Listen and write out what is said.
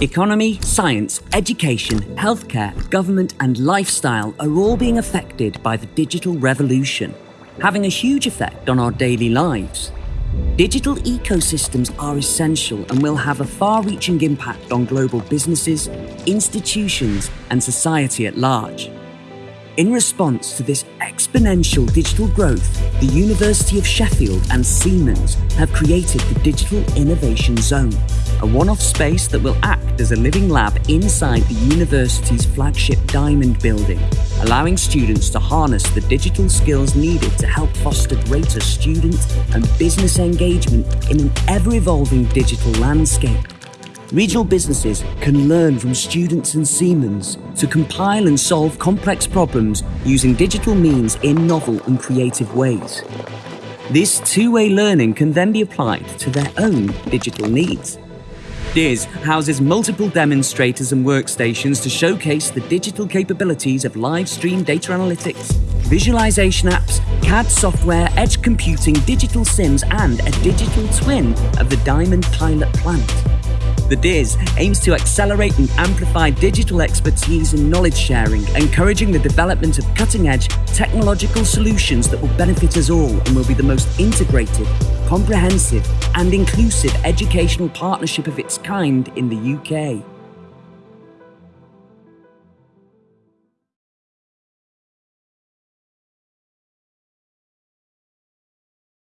Economy, science, education, healthcare, government, and lifestyle are all being affected by the digital revolution, having a huge effect on our daily lives. Digital ecosystems are essential and will have a far reaching impact on global businesses, institutions, and society at large. In response to this exponential digital growth, the University of Sheffield and Siemens have created the Digital Innovation Zone, a one off space that will act as a living lab inside the university's flagship Diamond building, allowing students to harness the digital skills needed to help foster greater student and business engagement in an ever evolving digital landscape. Regional businesses can learn from students and Siemens to compile and solve complex problems using digital means in novel and creative ways. This two-way learning can then be applied to their own digital needs. DIZ houses multiple demonstrators and workstations to showcase the digital capabilities of live stream data analytics, visualization apps, CAD software, edge computing, digital sims, and a digital twin of the Diamond pilot plant. The DIZ aims to accelerate and amplify digital expertise and knowledge sharing, encouraging the development of cutting edge technological solutions that will benefit us all and will be the most integrated, comprehensive, and inclusive educational partnership of its kind in the UK.